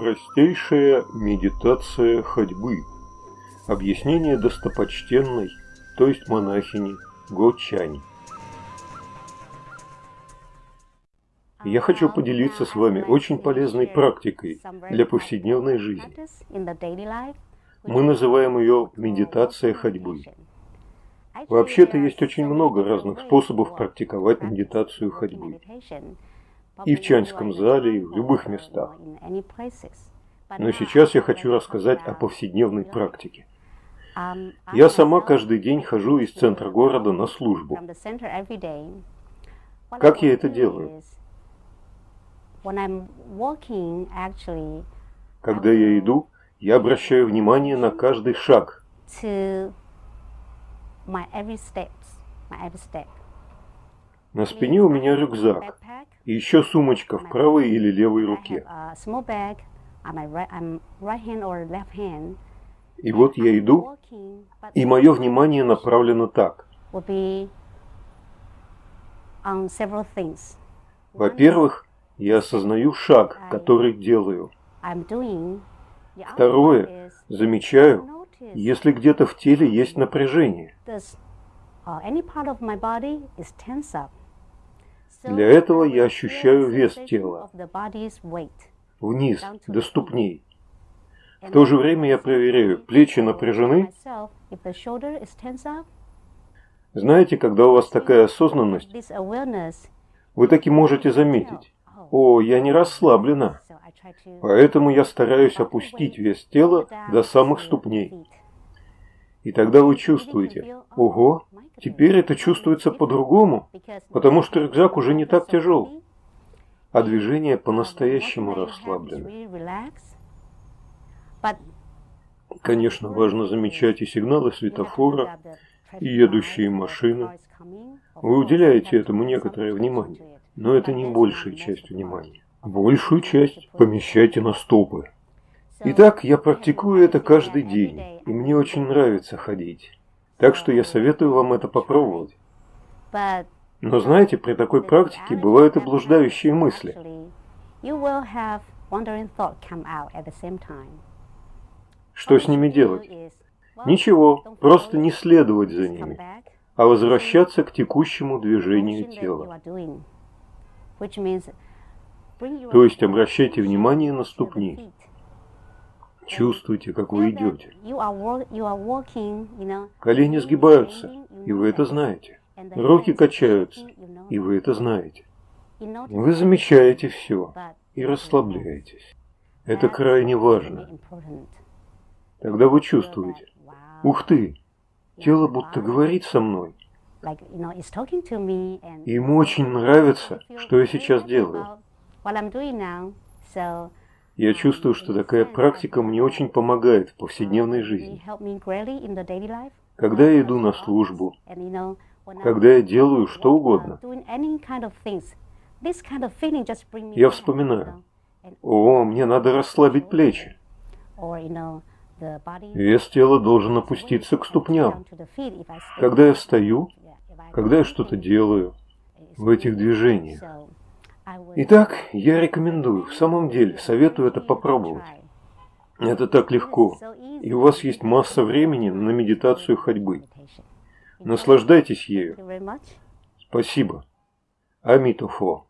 Простейшая медитация ходьбы. Объяснение достопочтенной, то есть монахини Го Чань. Я хочу поделиться с вами очень полезной практикой для повседневной жизни. Мы называем ее медитация ходьбы. Вообще-то есть очень много разных способов практиковать медитацию ходьбы и в Чанском зале, и в любых местах. Но сейчас я хочу рассказать о повседневной практике. Я сама каждый день хожу из центра города на службу. Как я это делаю? Когда я иду, я обращаю внимание на каждый шаг. На спине у меня рюкзак и еще сумочка в правой или левой руке. И вот я иду, и мое внимание направлено так. Во-первых, я осознаю шаг, который делаю. Второе, замечаю, если где-то в теле есть напряжение. Для этого я ощущаю вес тела вниз, до ступней. В то же время я проверяю, плечи напряжены. Знаете, когда у вас такая осознанность, вы таки можете заметить, о, я не расслаблена, поэтому я стараюсь опустить вес тела до самых ступней. И тогда вы чувствуете, ого, теперь это чувствуется по-другому, потому что рюкзак уже не так тяжел, а движение по-настоящему расслаблено. Конечно, важно замечать и сигналы светофора, и едущие машины. Вы уделяете этому некоторое внимание, но это не большая часть внимания. Большую часть помещайте на стопы. Итак, я практикую это каждый день, и мне очень нравится ходить. Так что я советую вам это попробовать. Но знаете, при такой практике бывают и блуждающие мысли. Что с ними делать? Ничего, просто не следовать за ними, а возвращаться к текущему движению тела. То есть обращайте внимание на ступни. Чувствуйте, как вы идете. Колени сгибаются, и вы это знаете. Руки качаются, и вы это знаете. Вы замечаете все и расслабляетесь. Это крайне важно. Тогда вы чувствуете, ух ты, тело будто говорит со мной. Ему очень нравится, что я сейчас делаю. Я чувствую, что такая практика мне очень помогает в повседневной жизни. Когда я иду на службу, когда я делаю что угодно, я вспоминаю, о, мне надо расслабить плечи. Вес тела должен опуститься к ступням. Когда я встаю, когда я что-то делаю в этих движениях, Итак, я рекомендую, в самом деле, советую это попробовать. Это так легко, и у вас есть масса времени на медитацию ходьбы. Наслаждайтесь ею. Спасибо. Амитофо.